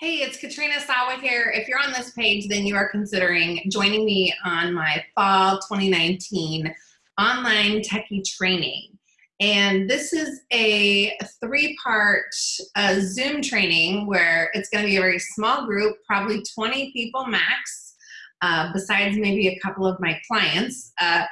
Hey, it's Katrina Sawa here. If you're on this page, then you are considering joining me on my fall 2019 online techie training. And this is a three-part uh, Zoom training where it's going to be a very small group, probably 20 people max, uh, besides maybe a couple of my clients, uh,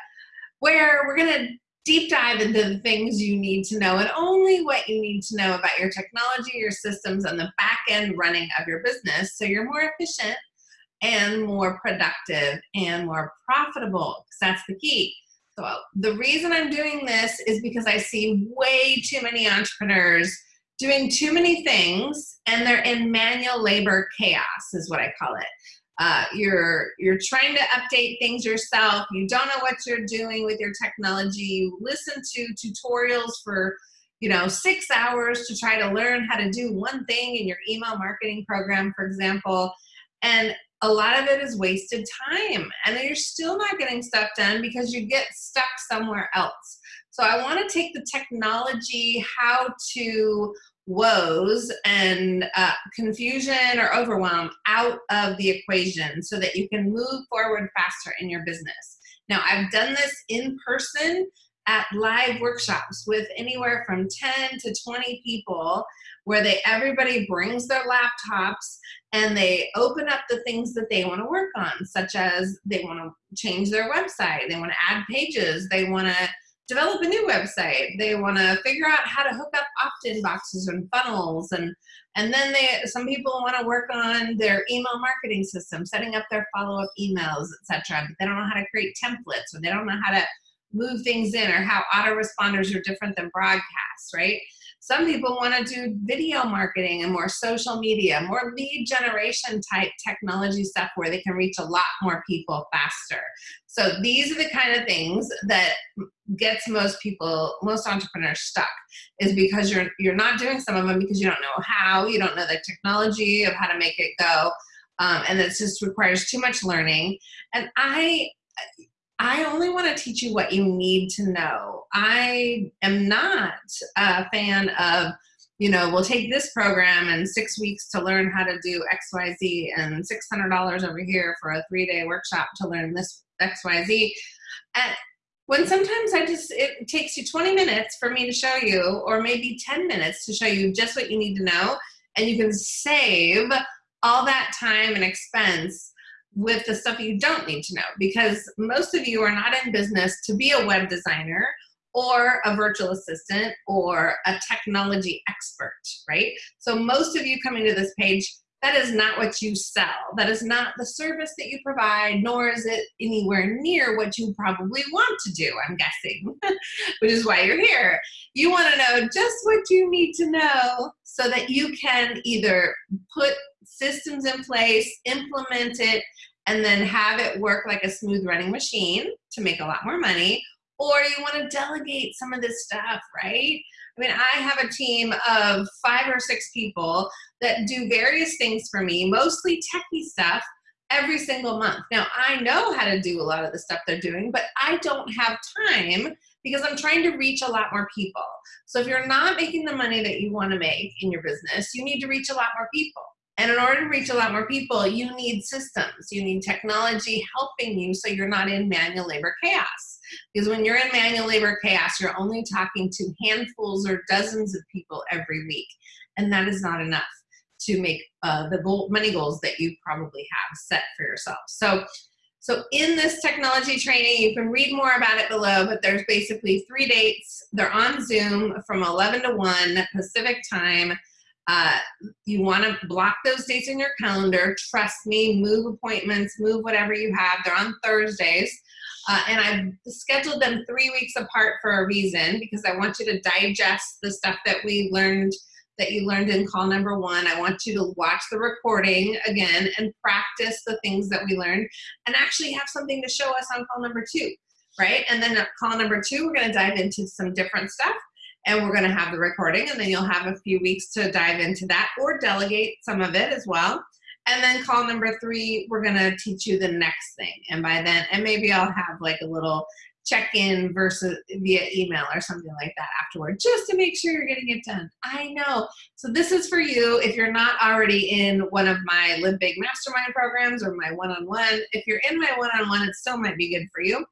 where we're going to deep dive into the things you need to know and only what you need to know about your technology, your systems, and the back end running of your business so you're more efficient and more productive and more profitable because that's the key. So the reason I'm doing this is because I see way too many entrepreneurs doing too many things and they're in manual labor chaos is what I call it. Uh, you're you're trying to update things yourself. You don't know what you're doing with your technology. You listen to tutorials for you know six hours to try to learn how to do one thing in your email marketing program for example. And a lot of it is wasted time and then you're still not getting stuff done because you get stuck somewhere else. So i want to take the technology how to woes and uh, confusion or overwhelm out of the equation so that you can move forward faster in your business. Now, I've done this in person at live workshops with anywhere from 10 to 20 people where they everybody brings their laptops and they open up the things that they want to work on such as they want to change their website they want to add pages they want to develop a new website. They want to figure out how to hook up opt-in boxes and funnels, and and then they some people want to work on their email marketing system, setting up their follow-up emails, etc. But they don't know how to create templates, or they don't know how to move things in, or how autoresponders are different than broadcasts, right? Some people want to do video marketing and more social media, more lead generation type technology stuff where they can reach a lot more people faster. So these are the kind of things that gets most people, most entrepreneurs stuck is because you're you're not doing some of them because you don't know how, you don't know the technology of how to make it go. Um, and it just requires too much learning. And I I only want to teach you what you need to know. I am not a fan of, you know, we'll take this program and six weeks to learn how to do XYZ and $600 over here for a three day workshop to learn this XYZ. And when sometimes I just, it takes you 20 minutes for me to show you, or maybe 10 minutes to show you just what you need to know, and you can save all that time and expense with the stuff you don't need to know because most of you are not in business to be a web designer or a virtual assistant or a technology expert, right? So most of you coming to this page, that is not what you sell. That is not the service that you provide, nor is it anywhere near what you probably want to do, I'm guessing, which is why you're here. You want to know just what you need to know so that you can either put systems in place, implement it, and then have it work like a smooth running machine to make a lot more money, or you want to delegate some of this stuff, right? I mean, I have a team of five or six people that do various things for me, mostly techie stuff, every single month. Now, I know how to do a lot of the stuff they're doing, but I don't have time because I'm trying to reach a lot more people. So if you're not making the money that you want to make in your business, you need to reach a lot more people. And in order to reach a lot more people, you need systems. You need technology helping you so you're not in manual labor chaos. Because when you're in manual labor chaos, you're only talking to handfuls or dozens of people every week. And that is not enough to make uh, the goal, money goals that you probably have set for yourself. So, so in this technology training, you can read more about it below, but there's basically three dates. They're on Zoom from 11 to 1 Pacific time. Uh, you want to block those dates in your calendar. Trust me, move appointments, move whatever you have. They're on Thursdays. Uh, and I've scheduled them three weeks apart for a reason because I want you to digest the stuff that we learned that you learned in call number one. I want you to watch the recording again and practice the things that we learned and actually have something to show us on call number two, right? And then at call number two, we're gonna dive into some different stuff and we're going to have the recording and then you'll have a few weeks to dive into that or delegate some of it as well and then call number three we're going to teach you the next thing and by then and maybe i'll have like a little check in versus via email or something like that afterward, just to make sure you're getting it done. I know. So this is for you if you're not already in one of my Live Big Mastermind programs or my one-on-one. If you're in my one-on-one, it still might be good for you.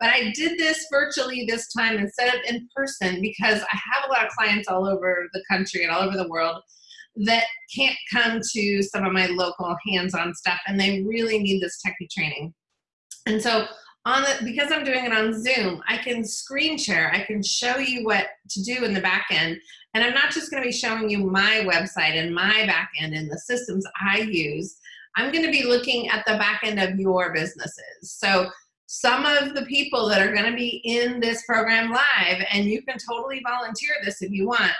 But I did this virtually this time instead of in person because I have a lot of clients all over the country and all over the world that can't come to some of my local hands-on stuff and they really need this techie training. And so on the, because I'm doing it on Zoom, I can screen share, I can show you what to do in the back end. And I'm not just gonna be showing you my website and my back end and the systems I use. I'm gonna be looking at the back end of your businesses. So some of the people that are gonna be in this program live, and you can totally volunteer this if you want,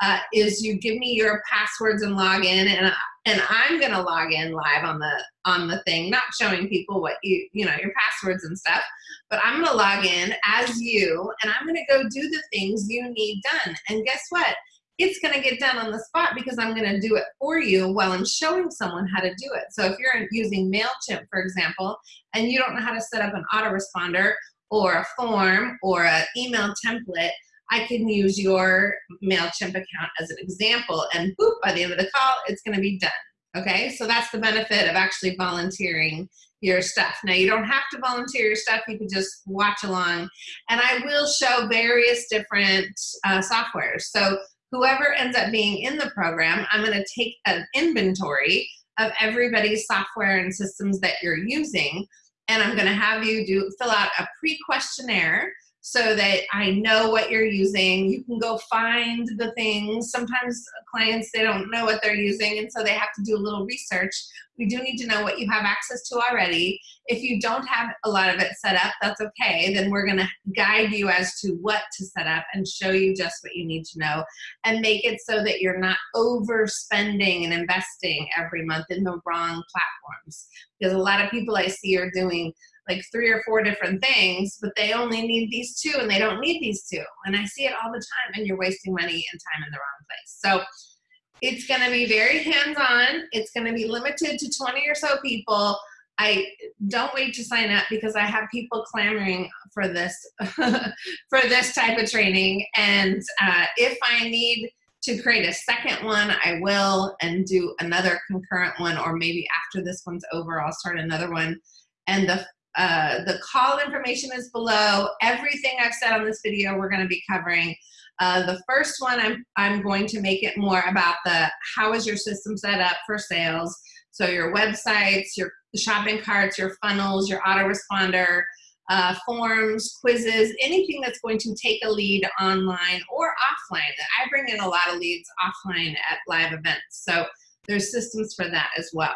uh, is you give me your passwords and login and and I'm gonna log in live on the on the thing, not showing people what you you know your passwords and stuff, but I'm gonna log in as you and I'm gonna go do the things you need done. And guess what? It's gonna get done on the spot because I'm gonna do it for you while I'm showing someone how to do it. So if you're using MailChimp, for example, and you don't know how to set up an autoresponder or a form or an email template, I can use your MailChimp account as an example and boop, by the end of the call, it's gonna be done, okay? So that's the benefit of actually volunteering your stuff. Now you don't have to volunteer your stuff, you can just watch along. And I will show various different uh, softwares. So whoever ends up being in the program, I'm gonna take an inventory of everybody's software and systems that you're using, and I'm gonna have you do fill out a pre-questionnaire so that I know what you're using. You can go find the things. Sometimes clients, they don't know what they're using and so they have to do a little research. We do need to know what you have access to already. If you don't have a lot of it set up, that's okay. Then we're gonna guide you as to what to set up and show you just what you need to know and make it so that you're not overspending and investing every month in the wrong platforms. Because a lot of people I see are doing like three or four different things, but they only need these two and they don't need these two. And I see it all the time and you're wasting money and time in the wrong place. So it's gonna be very hands-on. It's gonna be limited to 20 or so people. I don't wait to sign up because I have people clamoring for this for this type of training. And uh, if I need to create a second one, I will and do another concurrent one, or maybe after this one's over, I'll start another one. And the uh, the call information is below. Everything I've said on this video we're going to be covering. Uh, the first one, I'm, I'm going to make it more about the how is your system set up for sales. So your websites, your shopping carts, your funnels, your autoresponder, uh, forms, quizzes, anything that's going to take a lead online or offline. I bring in a lot of leads offline at live events. So there's systems for that as well.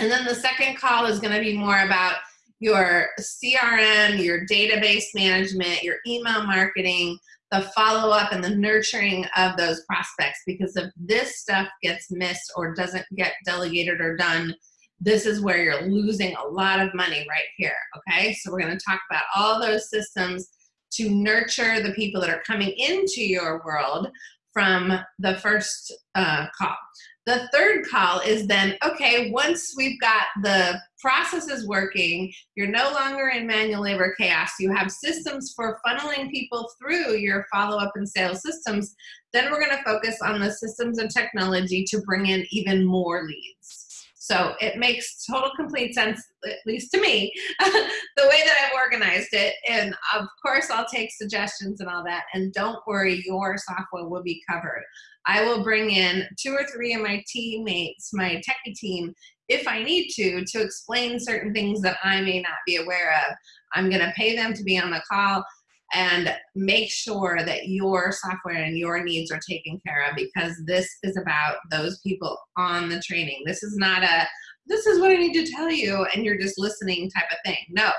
And then the second call is going to be more about your CRM, your database management, your email marketing, the follow up and the nurturing of those prospects. Because if this stuff gets missed or doesn't get delegated or done, this is where you're losing a lot of money right here. Okay, so we're going to talk about all those systems to nurture the people that are coming into your world from the first uh, call. The third call is then, okay, once we've got the processes working, you're no longer in manual labor chaos, you have systems for funneling people through your follow-up and sales systems, then we're gonna focus on the systems and technology to bring in even more leads. So it makes total complete sense, at least to me, the way that I've organized it. And of course, I'll take suggestions and all that. And don't worry, your software will be covered. I will bring in two or three of my teammates, my techie team, if I need to, to explain certain things that I may not be aware of. I'm gonna pay them to be on the call and make sure that your software and your needs are taken care of because this is about those people on the training. This is not a, this is what I need to tell you and you're just listening type of thing. No,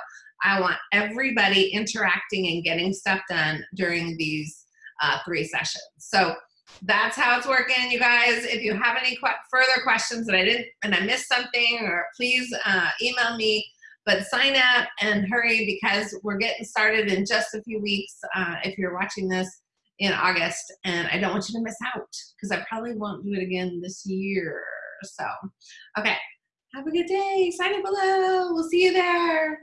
I want everybody interacting and getting stuff done during these uh, three sessions. So that's how it's working, you guys. If you have any qu further questions that I didn't, and I missed something, or please uh, email me. But sign up and hurry because we're getting started in just a few weeks. Uh, if you're watching this in August, and I don't want you to miss out because I probably won't do it again this year. So, okay, have a good day. Sign up below. We'll see you there.